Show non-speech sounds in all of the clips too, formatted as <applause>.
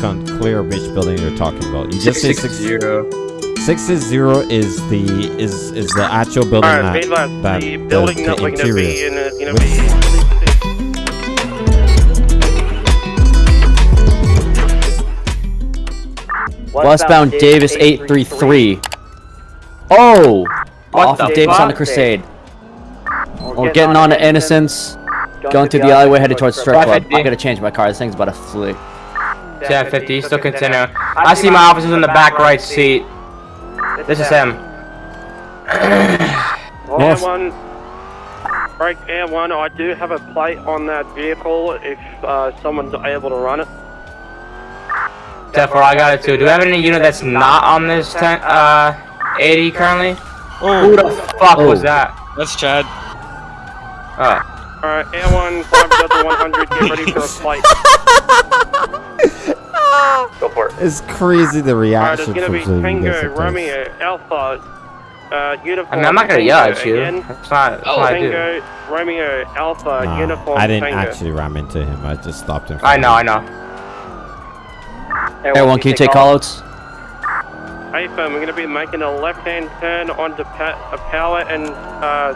con- clear which building you're talking about. You just say Six six zero. six six zero is the is is the actual building Alright, that, be advised, that the the, building the that we're gonna be in uh, is gonna be. Westbound Davis 833. Oh! Off of Davis on the? Crusade. We're getting on to Innocence. Going through the alleyway headed towards the Strip Club. 550. I gotta change my car. This thing's about to flee. 1050, still continue. I see my officers in the back right seat. This is him. <clears throat> Air one, break Air one. I do have a plate on that vehicle if uh, someone's able to run it. Therefore, I got it too. Do we have any unit that's not on this 10, uh, 80 currently? Who the fuck was Oh. that? That's Chad. Oh. Alright, Air one, 5 Delta 100, get ready for a plate. <laughs> Go for it. It's crazy the Alright, there's reaction gonna from be Tango, basic. Romeo, Alpha, uh, uniform. I mean, I'm not gonna yell Tango at you. Again. That's not, that's what I do. Tango, Romeo, Alpha, Nah, uniform. I didn't Tango. actually ram into him. I just stopped him. I know, I know. Everyone, can you take callouts? Hey, firm, we're going to be making a left-hand turn onto pa- a power and uh,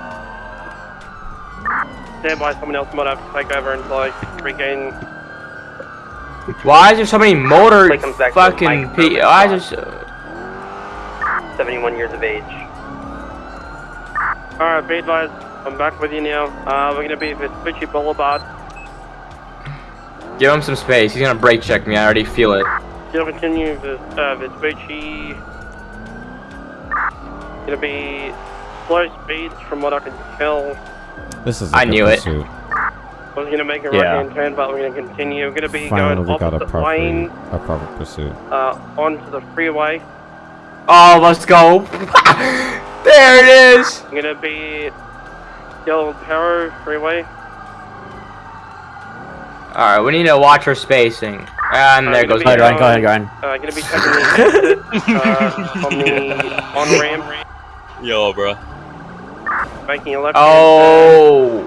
stand by. Someone else might have to take over until I regain. Why is there so many motor Like I'm back to fucking Mike pe- Why is there so... 71 years of age. All right, be advised. I'm back with you now. Uh, we're going to be at Vespucci Boulevard. Give him some space. He's gonna brake check me. I already feel it. Still continue with uh, Vespucci. Going to be slow speeds from what I can tell. This is. a I good knew it. pursuit. I was going to make a Yeah. right-hand turn, but we're going to continue. We're going to be Finally, going we got a proper lane a proper pursuit. uh, onto the freeway. Oh, let's go. <laughs> there it is. I'm gonna be Del Perro Freeway. Alright, we need to watch our spacing. And there goes Go ahead, Ryan. Ryan. Go ahead, Ryan. Uh, gonna be taking the <laughs> uh, on the on ramp, Yo, bro. making a left. Oh.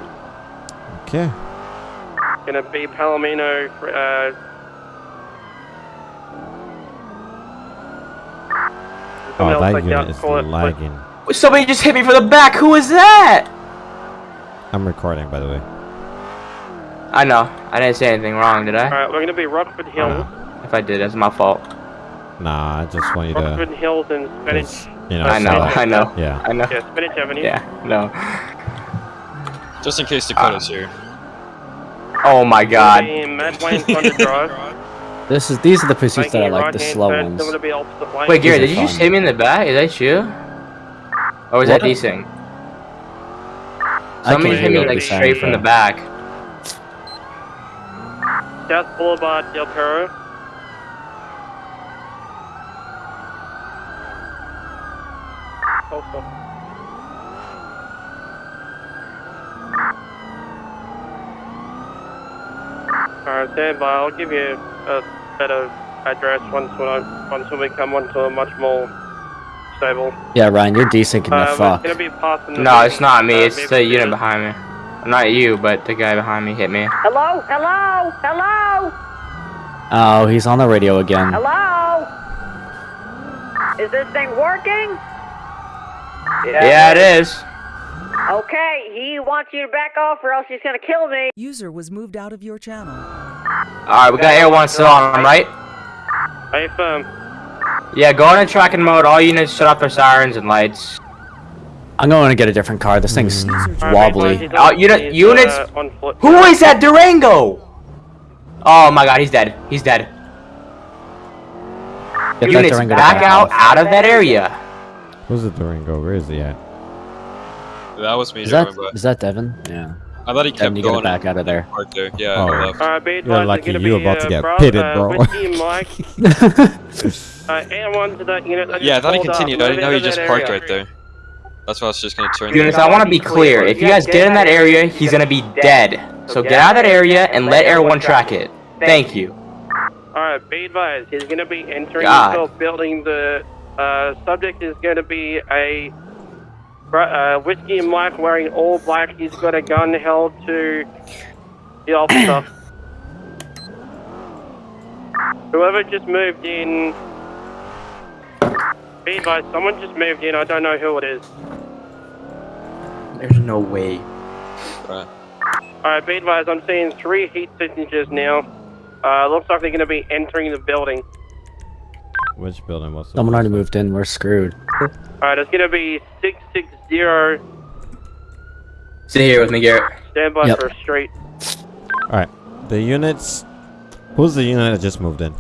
Okay. Gonna be Palomino. Uh, Oh, someone that like unit that, is call it- lagging. Somebody just hit me from the back. Who is that? I'm recording, by the way. I know. I didn't say anything wrong, did I? Alright, we're gonna be Rockford Hills. If I did, that's my fault. Nah, I just want you Rockford to. Hills and Spanish. 'cause, You know. I know. so- I know. Yeah. I know. Yeah, Spanish Avenue. Yeah. No. Just in case Dakota's here. Oh my God. be Mad Wayne Thunder <laughs> Drive. This is these are the pursuits that I like, the slow ones. Still gonna be opposite lane. Wait, Gary, did you just hit me in the back? Is that you? Or was that What? Desing? I Somebody hit me like straight from the back. Death Boulevard, Del Perro. Also. Alright, stand by. I'll give you a better address once when I once we come onto a much more stable. Yeah, Ryan, you're decent in the Uh, fuck. gonna be passing the No, it's not me. uh, It's the maybe- unit behind me. Not you, but the guy behind me hit me. Hello? Hello? Hello? Oh, he's on the radio again. Hello? Is this thing working? Yeah, it is. Okay, he wants you to back off or else he's gonna kill me. User was moved out of your channel. Alright, we got Air 1 still on, right? Hey, firm. Yeah, go into tracking mode. All units shut off their sirens and lights. I'm going to get a different car. This thing's Alright, wobbly. be advised, Uh, he's unit- on- he's, units- uh, on. Who is that Durango? Oh my god, he's dead. He's dead. Get that Units Durango back out off. out of that area. Who's the Durango? Where is he at? That was me Is that driving by. is that Devin? Yeah. I thought he kept Devin, you gotta going. back out of there. Right there. Yeah, Oh. I left. Alright, be You're advised, lucky they're you gonna be, about to uh, get Bravo- pitted, uh, bro. Whiskey Mike, <laughs> uh, and one to that unit. Yeah, I thought he continued. I didn't know he just parked right there. That's why I was just gonna turn. Units, there. I want to be clear. If you guys get in that area, he's gonna be dead. So get out of that area and let Air 1 track it. Thank you. Alright, be advised, he's gonna be entering God. the building. The uh, subject is gonna be a br- uh, whiskey and Mike wearing all black. He's got a gun held to the officer. Whoever just moved in. Be advised, someone just moved in. I don't know who it is. There's no way. Right. Alright, be advised, I'm seeing three heat signatures now. Uh, looks like they're going to be entering the building. Which building was it? Someone already moved in. We're screwed. Alright, it's going to be 660. Stay here with me, Garrett. Stand by Yep. for a street. Alright. The units. Who's the unit that just moved in?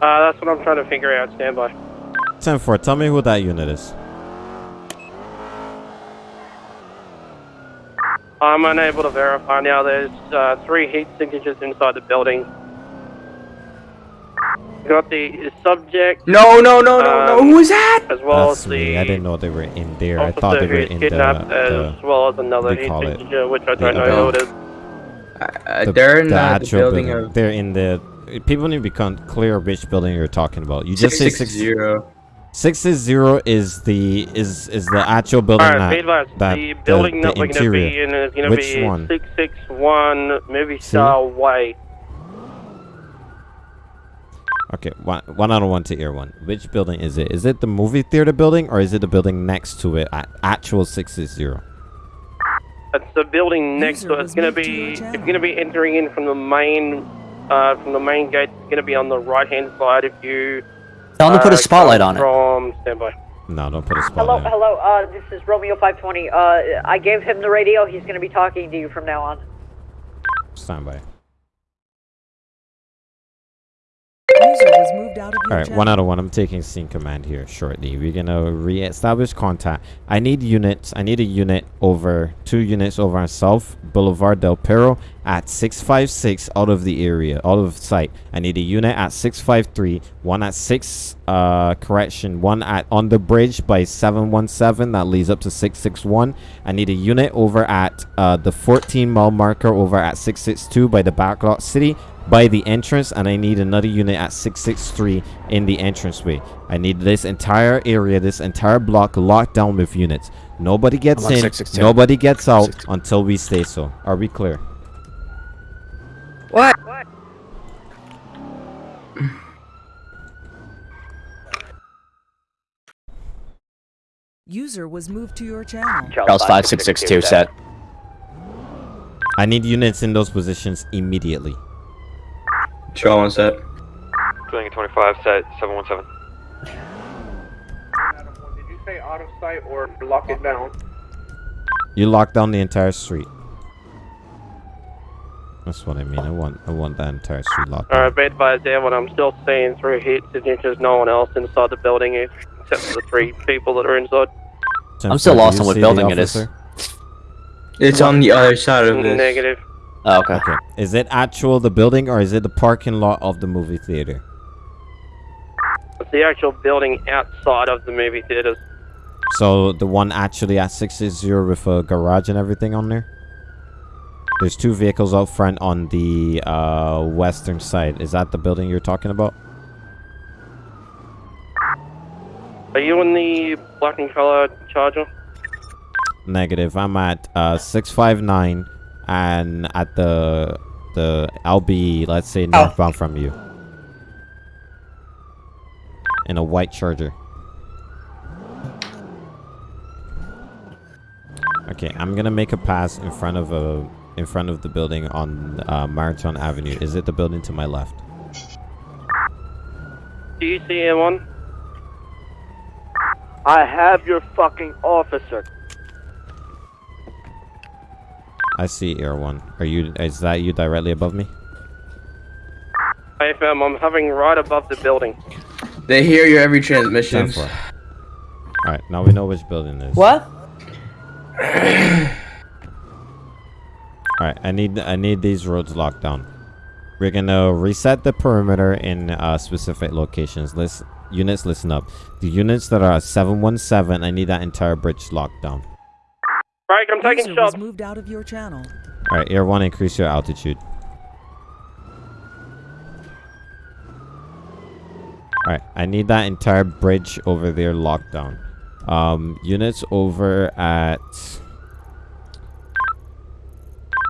Uh, that's what I'm trying to figure out. Stand by. 10 4. Tell me who that unit is. I'm unable to verify now. There's uh, three heat signatures inside the building. Got the subject No, no, no, no, no. Um, Who is that? as well That's as the me. I didn't know they were in there. I officer thought they were in the, kidnapped, the, as well as another they call it which I don't know who it is. Uh, the, they're in the uh, the actual building, building. of They're in the. People need to become clear which building you're talking about. You just say six. 660. Six is zero is the is is the actual building Alright, that, advised, that the building the, that the we're going to be interior. in is going to Which be one? 661 Movie Star Way. Okay, one one out of one to ear one. Which building is it? Is it the movie theater building or is it the building next to it? At actual six is zero. It's the building next User to it. It's going to moved to be your it's going to be entering in from the main uh, from the main gate. It's going to be on the right hand side if you Tell them to put uh, a spotlight come on it. From standby. No, don't put a spotlight. on it. hello. Uh, this is Romeo 520. Uh, I gave him the radio. He's going to be talking to you from now on. Stand was moved out of All right, channel. one out of one. I'm taking scene command here shortly. We're gonna re-establish contact. I need units. I need a unit over two units over on South Boulevard Del Perro at 656 out of the area, out of sight. I need a unit at 653, one at six. Uh, correction, one at on the bridge by 717 that leads up to 661. I need a unit over at uh, the 14 mile marker over at 662 by the backlot city by the entrance and I need another unit at 663 in the entranceway. I need this entire area, this entire block locked down with units. Nobody gets I'm on in, nobody gets out 662. until we stay so. Are we clear? What? User was moved to your channel. Charles 5662 set. I need units in those positions immediately. Show on set. Building 25, set 717. Did you say out of sight or lock it down? You lock down the entire street. That's what I mean. I want I want that entire street locked down. Alright, be advised, everyone. I'm still seeing three heat signatures. No one else inside the building except for the three people that are inside. I'm still lost on what building it is. It's on the other side of mm, this. Negative. Oh, okay. Okay. Is it actual the building or is it the parking lot of the movie theater? It's the actual building outside of the movie theaters. So the one actually at 660 with a garage and everything on there? There's two vehicles out front on the uh, western side. Is that the building you're talking about? Are you in the black and color charger? Negative. I'm at uh, 659 and at the the I'll be let's say northbound from you. In a white charger. Okay, I'm gonna make a pass in front of a in front of the building on uh, Marathon Avenue. Is it the building to my left? Do you see anyone? I have your fucking officer. I see Air One. Are you? Is that you directly above me? Hey fam, I'm hovering right above the building. They hear your every transmission. All right, now we know which building it is. What? All right, I need I need these roads locked down. We're gonna reset the perimeter in uh, specific locations. List units, listen up. The units that are at 717, I need that entire bridge locked down. Right, I'm taking User was shots. moved out of your channel. All right, Air One, increase your altitude. All right, I need that entire bridge over there locked down. Um, units over at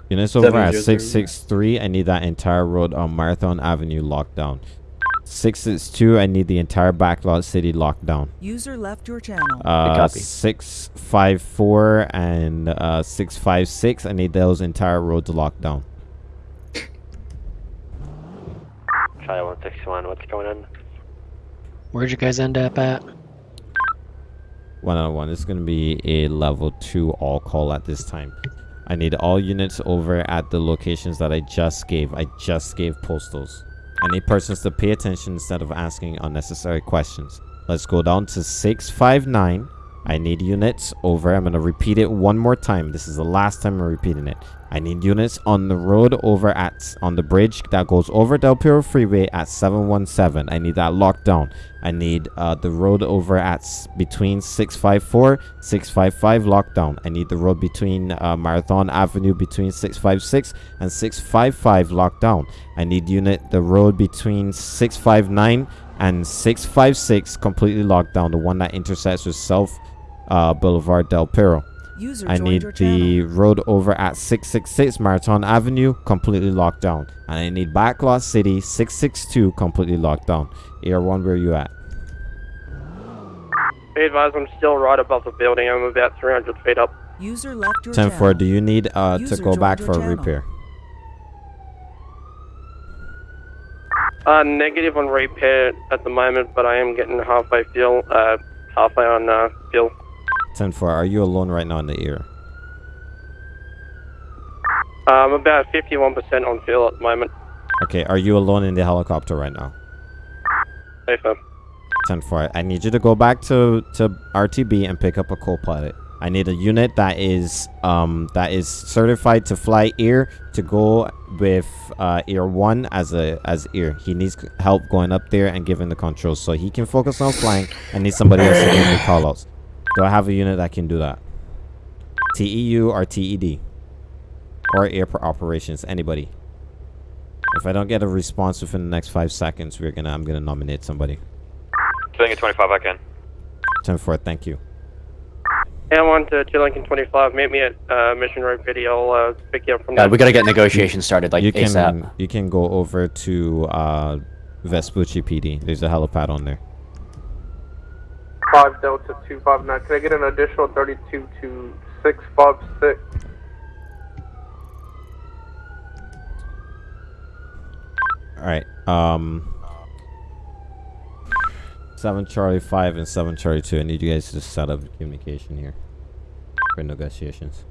Units over at 663, I need that entire road on Marathon Avenue locked down. 662, I need the entire backlot city locked down. User left your channel. Uh, 654 and uh, 656, I need those entire roads locked down. Charlie 161, what's going on? Where'd you guys end up at? One on one. This is going to be a level 2 all call at this time. I need all units over at the locations that I just gave. I just gave postals. I need persons to pay attention instead of asking unnecessary questions. Let's go down to 659. I need units over. I'm going to repeat it one more time. This is the last time I'm repeating it. I need units on the road over at on the bridge that goes over Del Perro Freeway at 717. I need that locked down. I need uh, the road over at between 654 655 locked down. I need the road between uh, Marathon Avenue between 656 and 655 locked down. I need unit the road between 659 and 656 completely locked down. The one that intersects with South uh, Boulevard Del Perro. User I need your channel. the road over at 666 Marathon Avenue completely locked down. And I need Backlot City 662 completely locked down. Air 1, where are you at? Be advised, I'm still right above the building. I'm about 300 feet up. User left your 10 channel. 4, do you need uh, to go back for your a channel. repair? Uh, negative on repair at the moment, but I am getting halfway fuel, uh, halfway on, uh, fuel. 10 4, are you alone right now in the air? I'm about 51% on fuel at the moment. Okay, are you alone in the helicopter right now? Safer. 10 4, I need you to go back to, to RTB and pick up a co-pilot. I need a unit that is um that is certified to fly air to go with uh air one as a as air. He needs help going up there and giving the controls so he can focus on flying. I need somebody else to give me callouts. Do I have a unit that can do that? TEU or TED or airport operations? Anybody? If I don't get a response within the next five seconds, we're gonna I'm gonna nominate somebody. Filling at 25, I can. 10 4, thank you. Air 1 to 2 Lincoln 25, meet me at, uh, Mission Road Video. I'll, uh, pick you up from God, there. we gotta get negotiations started like you can ASAP. you can go over to uh Vespucci PD. There's a helipad on there. 5 Delta 259. Can I get an additional 32 to 656? All right. Um. Seven Charlie Five and Seven Charlie Two. I need you guys to set up communication here for negotiations.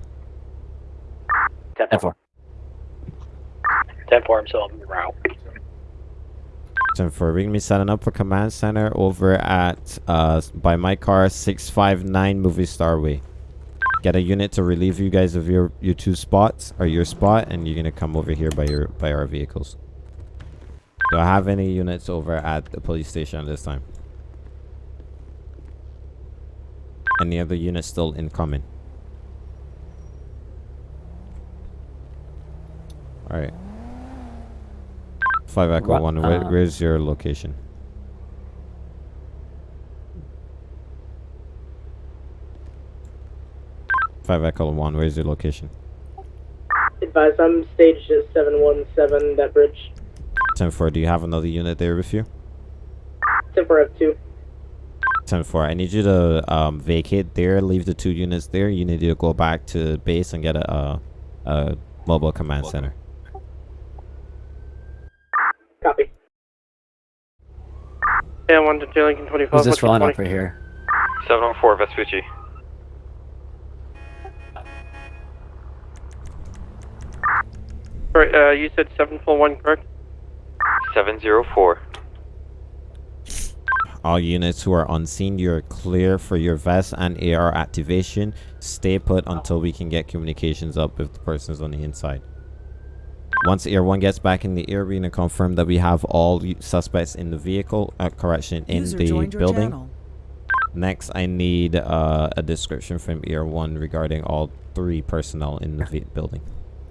10 10 4. 10 4, I'm still on route. For gonna be setting up for command center over at uh by my car six five nine movie star way. Get a unit to relieve you guys of your your two spots or your spot, and you're gonna come over here by your by our vehicles. Do I have any units over at the police station this time? Any other units still incoming? Alright. 5 Echo Ru- 1, where, uh, where's your location? Five Echo One. Where's your location? Advise, I'm staged at 717, that bridge. Ten four. Do you have another unit there with you? Temper of 2. Ten four. I need you to um, vacate there. Leave the two units there. You need to go back to base and get a, a, a mobile command center. Copy. Air 1 to 2 Lincoln 25. Who's this what's your rolling up right here? 704 Vespucci. Sorry, uh, you said 741, correct? 704. All units who are unseen, you're clear for your vest and AR activation. Stay put until we can get communications up with the persons on the inside. Once Air 1 gets back in the air, we're going to confirm that we have all suspects in the vehicle, uh, correction, in User the building. channel. Next, I need uh, a description from Air 1 regarding all three personnel in the building.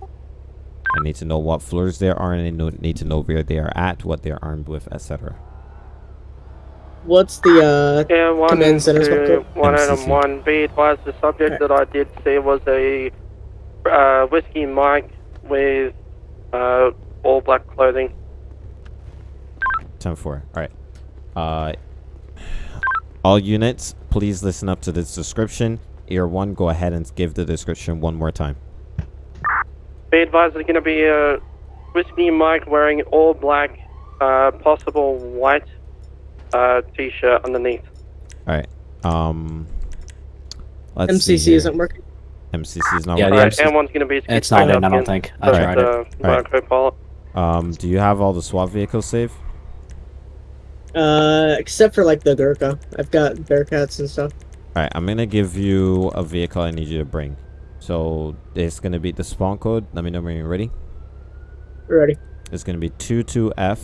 I need to know what floors there are, and I know, need to know where they are at, what they're armed with, etc. What's the, uh, Air 1 Command center to 1 Adam MCC. 1. Be advised, the subject that I did see was a uh, Whiskey Mike with uh, all black clothing. 10 4. Alright. Uh, all units, please listen up to this description. Ear 1, go ahead and give the description one more time. Be advised, there's going to be a Whiskey Mike wearing all black, uh, possible white uh, t-shirt underneath. Alright. Um, let's see MCC here. isn't working. MCC is not Yeah, the working. MCC. one's going to be It's not in, I don't think. I That's, tried it. uh, my Um, do you have all the SWAT vehicles saved? Uh, except for like the Gurkha. I've got Bearcats and stuff. Alright, I'm gonna give you a vehicle I need you to bring. So it's gonna be the spawn code. Let me know when you're ready. Ready. It's gonna be 22F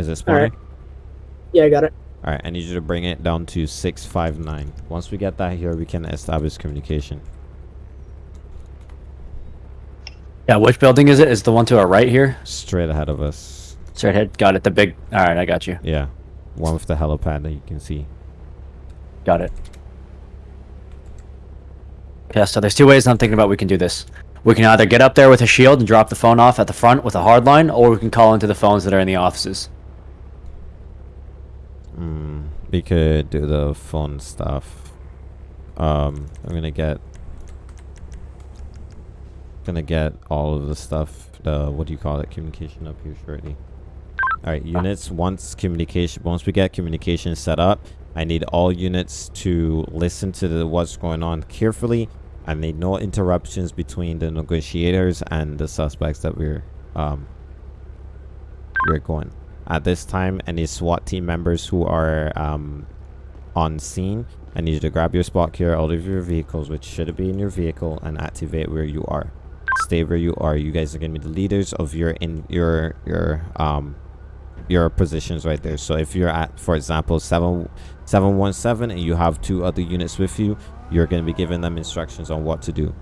Is it spawning? Alright. Yeah, I got it. Alright, I need you to bring it down to 659. Once we get that here, we can establish communication. Yeah, which building is it? Is the one to our right here? Straight ahead of us. Straight ahead. Got it. The big. All right, I got you. Yeah. One with the helipad that you can see. Got it. Yeah, so there's two ways I'm thinking about we can do this. We can either get up there with a shield and drop the phone off at the front with a hard line, or we can call into the phones that are in the offices. Hmm. We could do the phone stuff. Um, I'm gonna get. Gonna get all of the stuff. The what do you call it? Communication up here shortly. All right, units. Once communication, once we get communication set up, I need all units to listen to the, what's going on carefully. I need no interruptions between the negotiators and the suspects that we're um we're going. At this time, any SWAT team members who are um, on scene, I need you to grab your spot here out of your vehicles, which should be in your vehicle, and activate where you are. Stay where you are. You guys are gonna be the leaders of your in your your um your positions right there. So if you're at, for example, seven seven one seven, and you have two other units with you, you're gonna be giving them instructions on what to do.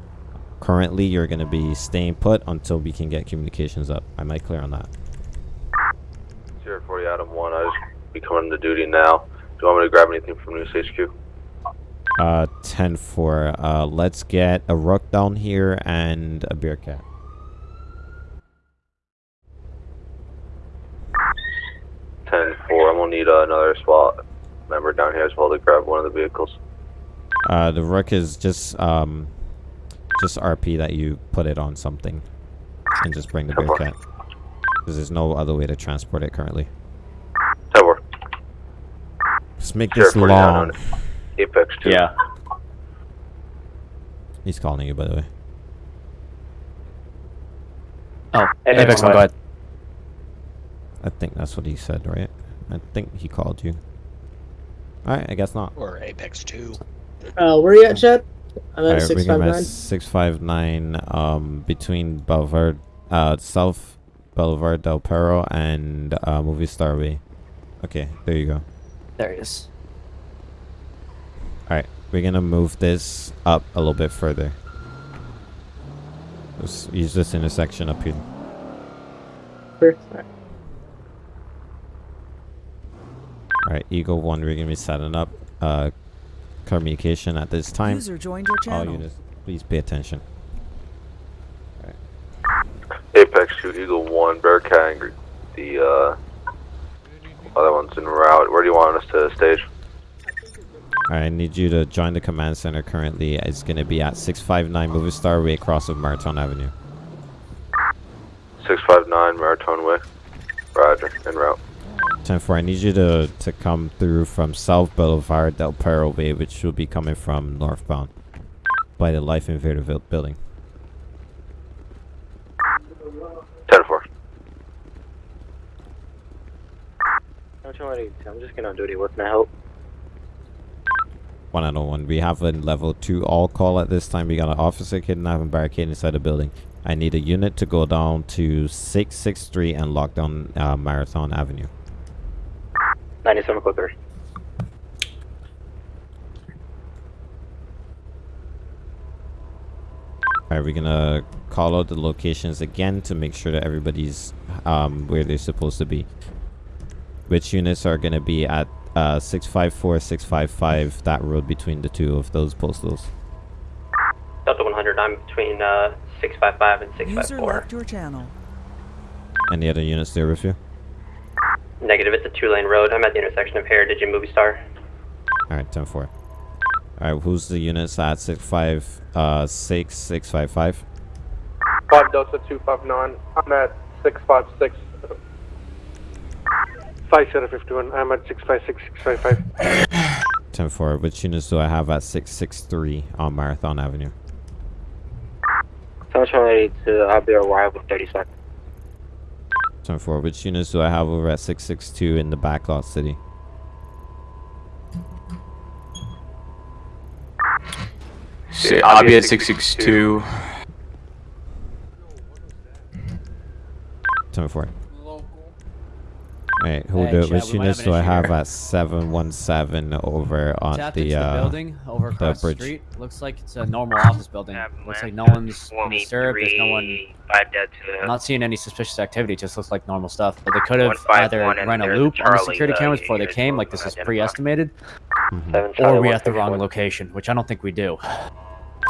Currently, you're gonna be staying put until we can get communications up. Am I clear on that? Adam one. I just be coming to duty now. Do you want me to grab anything from News HQ? Uh, 10 4. Uh, let's get a rook down here and a Bearcat. Ten four. I'm gonna need uh, another SWAT member down here as well to grab one of the vehicles. Uh, the rook is just, um, just RP that you put it on something and just bring the beer cat. Because there's no other way to transport it currently. Ten four. Just make Zero this forty nine long. Apex two. Yeah. He's calling you, by the way. Oh, Apex Apex one, one. go ahead. I think that's what he said, right? I think he called you. Alright, I guess not. Or Apex 2. Uh, where are you at, Chad? I'm at Alright, bring 659. 659, um, between Boulevard, uh, South Boulevard Del Perro and, uh, Movie Star Way. Okay, there you go. There he is. Alright, we're gonna move this up a little bit further. Let's use this intersection up here. Sure. Alright. Alright, Eagle 1, we're gonna be setting up, uh, communication at this time. User joined your channel. All units, please pay attention. Apex two. Eagle one. Bearcat. and The uh, other one's en route. Where do you want us to stage? Alright, I need you to join the command center currently. It's going to be at 659 Movie Star Way across of Marathon Avenue. 659 Marathon Way. Roger, en route. 10-4, I need you to, to come through from South Boulevard Del Perro Way, which will be coming from northbound by the LifeInvader building. 10-4. I'm just gonna do it. What can I help? 101. We have a level 2 all call at this time. We got an officer kidnapping barricade inside the building. I need a unit to go down to 663 and lock down uh, Marathon Avenue. 97 code 3. we gonna call out the locations again to make sure that everybody's um, where they're supposed to be. Which units are gonna be at uh, 654, 655, that road between the two of those postals. Delta 100, I'm between uh, 655 and 654. User 654. left your channel. Any other units there with you? Negative, it's a two lane road. I'm at the intersection of Heritage and Movie Star. Alright, 10 4. Alright, who's the units at 65, uh, 6, 655? 5 Delta 259. I'm at 656. 5051. I'm at 656, 655. 10 4. Which units do I have at 663 on Marathon Avenue? Sunshine ready to, I'll be arrival 30 seconds. 10 4. Which units do I have over at 662 in the backlot city? So I'll be at 662. 10 4. Alright, who Hey, do, Chad, which we might units have do I have here. at 717 over on Tapped the, into the uh, building over across the, bridge? street. Looks like it's a normal office building. Looks like no one's been disturbed. There's no one. Five dead I'm not seeing any suspicious activity. It just looks like normal stuff. But they could have either and ran a there's loop on the Charlie, security uh, cameras before they came, like this is pre-estimated, Seven or Charlie, we at the wrong location, which I don't think we do.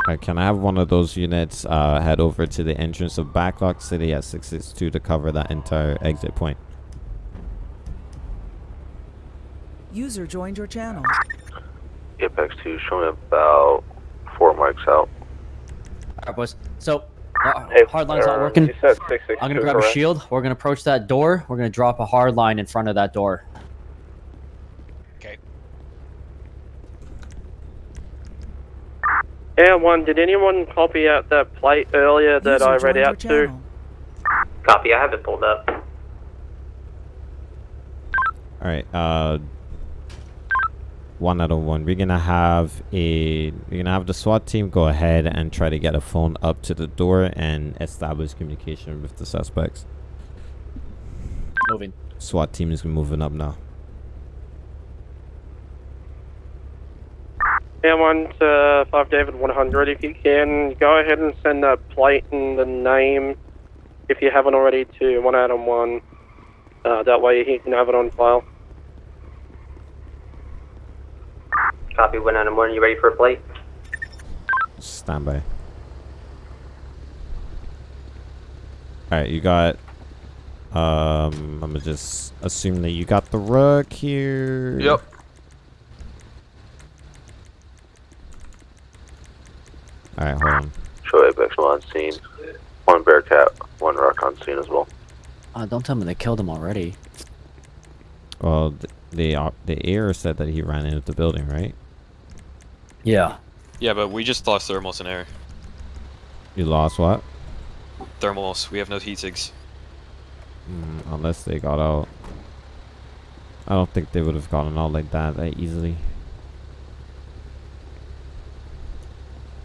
Alright, can I have one of those units uh, head over to the entrance of Backlot City at 662 to cover that entire exit point? User joined your channel. Apex 2 showing about four mics out. Alright, boys. So, uh, Hey, hard line's not uh, working. you said 662, I'm gonna grab a correct? shield. We're gonna approach that door. We're gonna drop a hard line in front of that door. Okay. Air 1, did anyone copy out that plate earlier that User I read out to? channel. Copy, I have it pulled up. Alright, uh one out of one. We're gonna have a we're gonna have the SWAT team go ahead and try to get a phone up to the door and establish communication with the suspects. Moving. SWAT team is moving up now. Air 1 to 5 David 100, if you can, go ahead and send that plate and the name, if you haven't already, to 1 Adam 1. Uh, that way he can have it on file. Copy, one out of one. You ready for a plate? Stand by. Alright, you got um I'm gonna just assume that you got the rug here. Yep. Alright, hold on. Show Apex 1 on scene. One Bearcat, one Rock on scene as well. Uh, don't tell me they killed him already. Well, th- the op- the air said that he ran into the building, right? Yeah. Yeah, but we just lost thermals in air. You lost what? Thermals. We have no heat sigs. Mm, unless they got out. I don't think they would have gotten out like that that easily.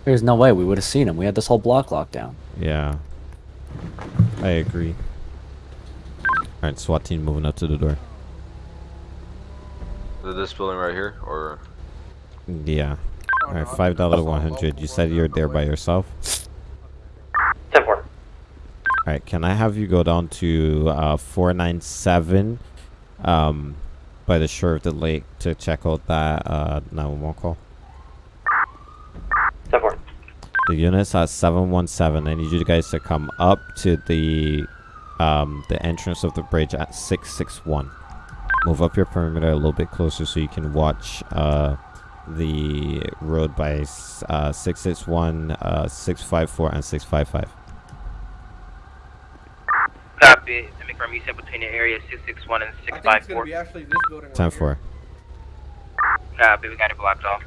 There's no way we would have seen him. We had this whole block locked down. Yeah. I agree. Alright, SWAT team moving up to the door. Is this building right here, or? Yeah. Alright, five dollar one hundred. You said you're there by yourself? Ten four. Alright, can I have you go down to uh four nine seven um by the shore of the lake to check out that uh 911 call? 10 4. The unit's at 717. I need you guys to come up to the um the entrance of the bridge at 661. Move up your perimeter a little bit closer so you can watch uh the road by s- uh 661, uh 654 and 655. Copy. To make firm, you said between the area 661 and 654. 10 4. Copy, we got it blocked off.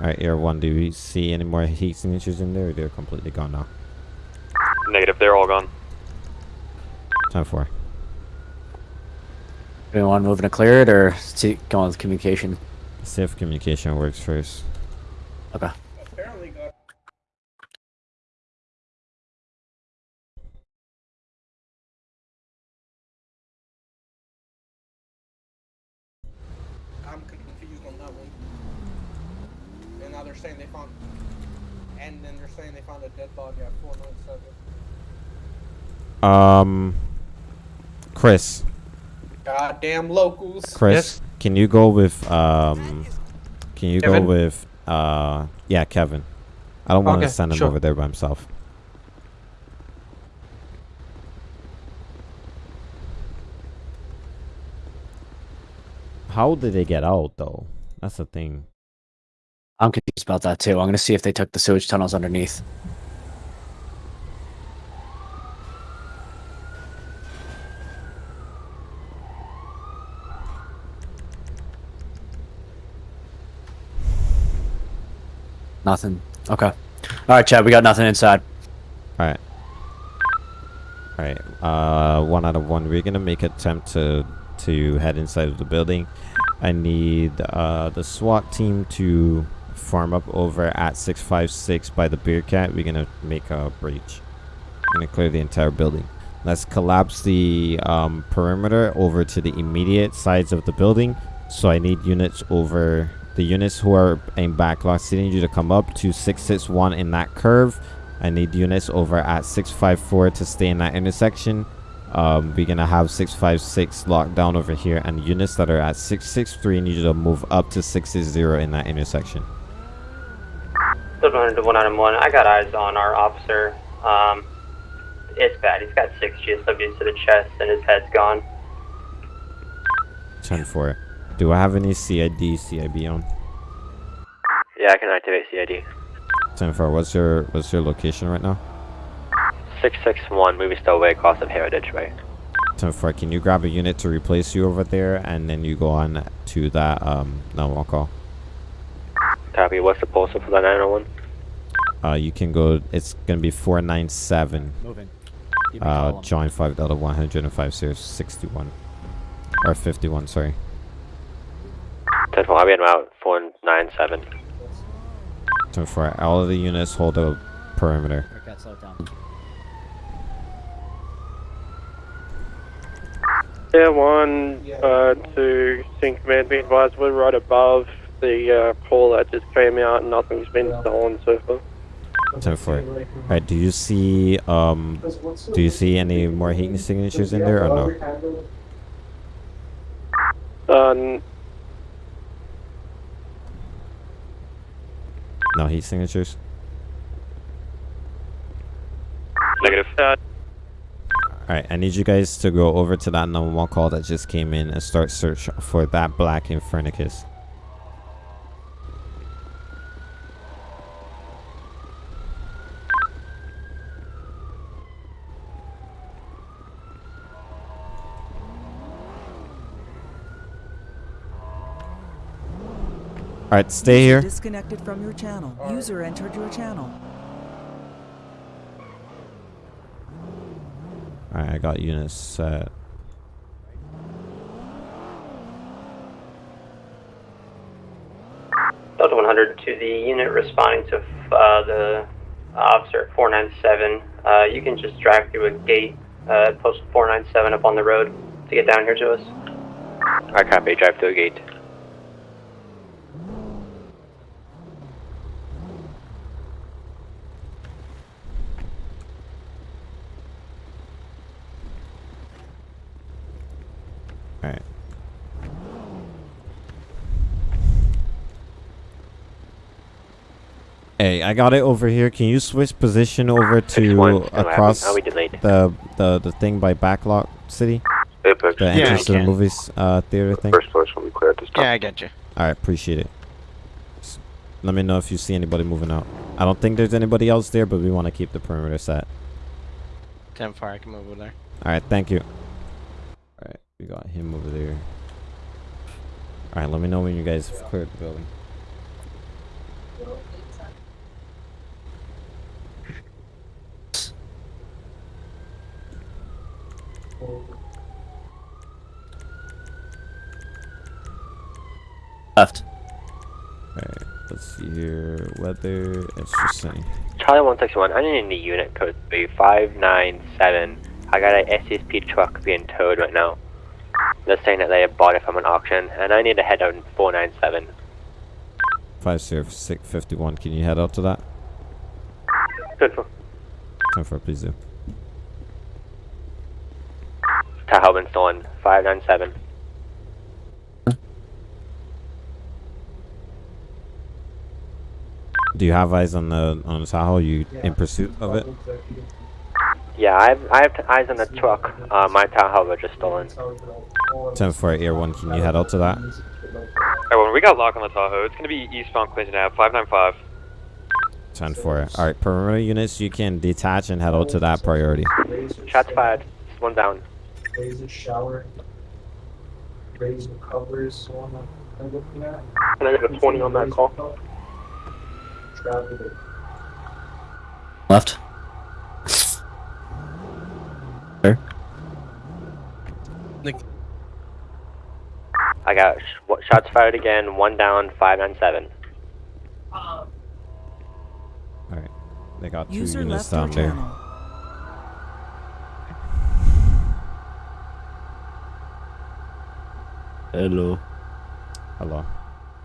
Alright, Air 1, do we see any more heat signatures in there or they're completely gone now? Negative. They're all gone. 10 4. Do we want to move to clear it or see, go on with communication? See if communication works first. Okay. I'm confused on that one. And now they're saying they found, and then they're saying they found a dead body at 497. Um, Chris. Goddamn locals. Chris, can you go with um? Can you Kevin? go with uh? Yeah, Kevin. I don't want to Okay, send him sure. over there by himself. How did they get out though? That's the thing. I'm confused about that too. I'm gonna see if they took the sewage tunnels underneath. Nothing. Okay. All right, Chad. We got nothing inside. All right. All right. Uh, one out of one. We're gonna make attempt to to head inside of the building. I need uh the SWAT team to form up over at 656 by the Bearcat. We're gonna make a breach. We're gonna clear the entire building. Let's collapse the um, perimeter over to the immediate sides of the building. So I need units over the units who are in backlot need you to come up to 661 in that curve. I need units over at 654 to stay in that intersection. Um, we're gonna have 656 locked down over here, and units that are at 663 need you to move up to 660 in that intersection. Still running to one item one. I got eyes on our officer. Um, it's bad. He's got six GSWs to the chest and his head's gone. 10 4. Do I have any CID, CIB on? Yeah, I can activate CID. 10 4. What's your what's your location right now? 661, Movie Star Way across of Heritage Way. 10 4. Can you grab a unit to replace you over there, and then you go on to that um 911 call? Copy, what's the postal for the 901? Uh, you can go. It's gonna be 497. Moving. Uh, join 5 Delta 105 0 61 or 51. Sorry. 10 4, I'll be en route 497. 10 4. All of the units hold the perimeter. Yeah, one, uh, two, Sync Command, be advised, we're right above the uh, call that just came out and nothing's been stolen so far. 10 4. Alright, do you see, um, do you see any more heat signatures in there or no? Uh, No heat signatures? Negative. Uh, Alright, I need you guys to go over to that 911 call that just came in and start search for that black Infernicus. Alright, stay here. Disconnected from your channel. User entered your channel. Alright, I got units set. Delta 100 to the unit responding to uh, the officer at 497. Uh, you can just drive through a gate uh, at post 497 up on the road to get down here to us. I copy, drive through a gate. Alright. Hey, I got it over here. Can you switch position over to one, still having- across are we delayed? the the the thing by Backlot City? Apex. The Yeah, entrance I to the movies uh, theater thing. First floor will be clear at this time. Yeah, I get you. All right, appreciate it. S- Let me know if you see anybody moving out. I don't think there's anybody else there, but we want to keep the perimeter set. 10 4, I can move over there. All right, thank you. All right, we got him over there. All right, let me know when you guys have cleared the building. Left. Alright, let's see here. Weather, interesting. Charlie 161, I need a unit code to be 597. I got an SSP truck being towed right now. They're saying that they have bought it from an auction, and I need to head out in 497. 50651, can you head out to that? Good for Time for please do to stolen 597. Do you have eyes on the on the Tahoe? You yeah. in pursuit of it? Yeah, I have, I have eyes on the truck. Uh, my Tahoe was just stolen. 10-4 Air 1, can you head out to that? Hey, when we got lock on the Tahoe, it's going to be eastbound Clinton Ave, 595. 10-4. Alright, perimeter units, you can detach and head out to that priority. Shots fired. One down. Raise the shower. Raise the covers. So I'm I'm looking at. And I got a 20 on that call. Travel it. Left. There. I got sh- what- shots fired again. One down. Five nine seven. Um. Alright, they got two User units down there. channel. Hello. Hello.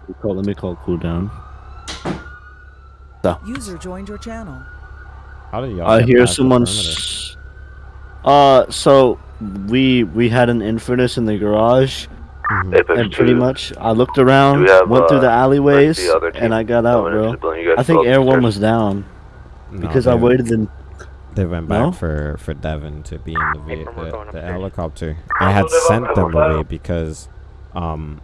We call, let me call cooldown. User joined your channel. How did y'all I hear past the someone. Uh, so we we had an Infernus in the garage, Apex and pretty much I looked around, have, went through uh, the alleyways, the and I got out, bro. the building? You guys I think still Air One was down No, because I waited in. They went back No? for for Devon to be in the, ve- the, the helicopter. I had sent them away because um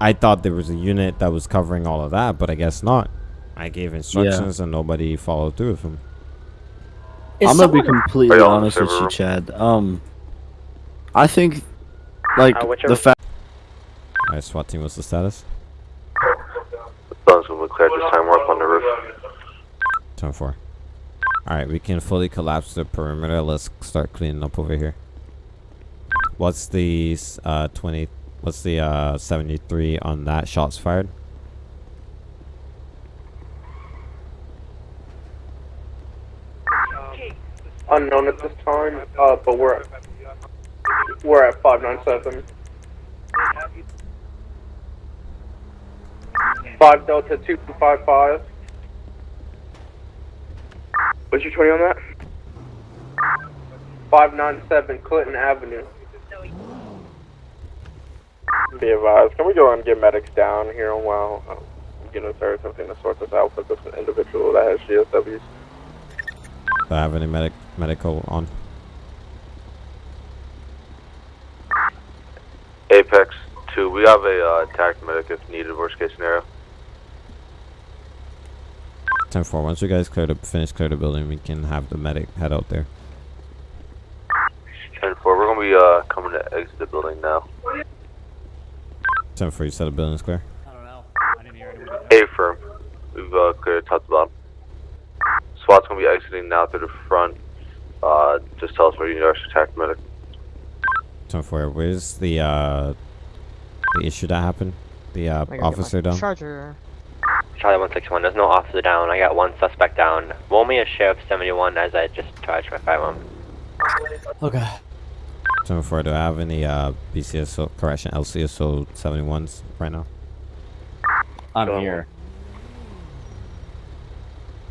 I thought there was a unit that was covering all of that, but I guess not. I gave instructions and nobody followed through with them. I'm gonna be completely y'all in honest with you. Chad. Um, I think, like Uh, the fact. Alright, SWAT team, what's the status? Building's gonna be cleared this time. We're up on the roof. 10 4. Alright, we can fully collapse the perimeter. Let's start cleaning up over here. What's the uh 20 what's the uh 73 on that shots fired? Unknown at this time, uh, but we're at, we're at 597. 5 Delta 255. What's your 20 on that? 597 Clinton Avenue. Be advised, can we go and get medics down here while um, units are attempting to sort this out with this individual that has GSWs? Do I have any medic medical on? Apex 2. We have a uh, attack medic if needed. Worst case scenario. 10 4. Once you guys clear the finish clear the building, we can have the medic head out there. 10 4. We're gonna be uh coming to exit the building now. 10 4, you said the building's clear? A firm. We've uh, cleared top to bottom. SWAT's gonna be exiting now through the front. Uh, just tell us where you need our tac medic. 10 4, where's the uh the issue that happened? The uh officer down? Charger. Charlie 161. There's no officer down. I got one suspect down. Roll me a sheriff 71 as I just charged my firearm. Okay. 10 4, do I have any uh BCSO correction LCSO 71s right now? I'm here.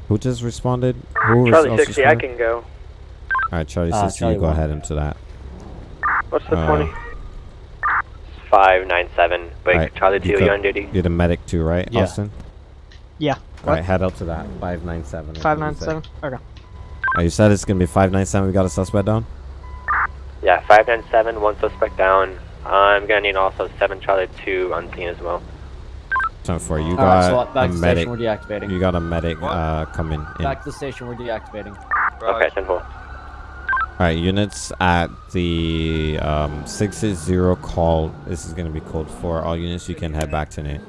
Who just responded? Who Charlie else 60, I can go. Alright, Charlie Uh, 60, Charlie you go one. ahead into that. What's the Uh, 20? 597. Wait, Alright, Charlie 2, you you co- on duty? You're the medic too, right, Yeah. Austin? Yeah. Alright, head up to that. 597. I Five think nine you said. seven. Okay. Oh, you said it's gonna be 597. We got a suspect down? Yeah, 597, one suspect down. I'm gonna need also 7 Charlie 2 on scene as well. 10 4, you Alright, got so back a to medic. station. We're deactivating. You got a medic uh coming in. Back to the station. We're deactivating. Okay, 10 4. Alright, units at the um, 660 call. This is going to be code 4. All units, you can head back to Nate.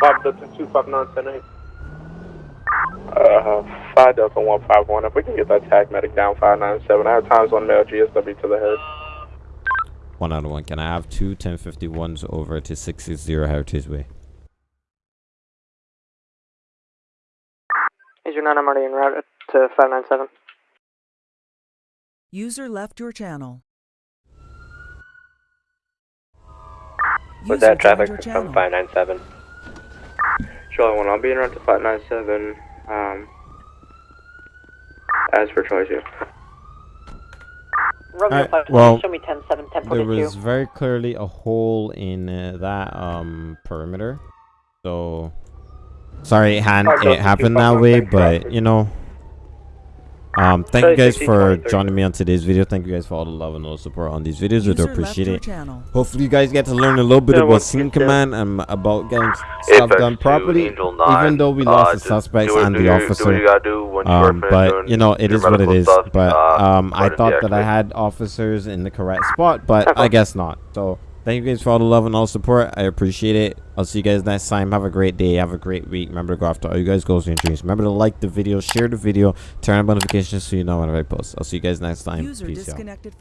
5 Delta 25978. Uh, 5 Delta 151. If we can get that tac medic down 597, I have times on mail GSW to the head. One out of one. Can I have two 1051s over to 660 Heritage Way? Is your 9 I'm already en route to 597? User left your channel. Was User that joined traffic your from channel. 597? Charlie 1, I'll be in route to 597. Um, as per choice, yeah. Romeo Alright, 5, well, show me 10 7, 10 There was very clearly a hole in uh, that um, perimeter. So Sorry, it, had, it happened that way, but you know. Um, thank Sorry, you guys for joining me on today's video. Thank you guys for all the love and all the support on these videos. We do appreciate it. channel. Hopefully, you guys get to learn a little bit Yeah, about once scene command and about getting stuff done properly. 9, Even though we uh, lost the suspects and the your- Do what officer. you gotta do when you are Um, but you know it is what it is. stuff, But uh, um, I thought that I had officers in the correct spot, but I <laughs> guess not. So thank you guys for all the love and all the support. I appreciate it. I'll see you guys next time. Have a great day. Have a great week. Remember to go after all you guys goals and dreams. Remember to like the video, share the video, turn on notifications so you know when I post. I'll see you guys next time. User Peace out. disconnected.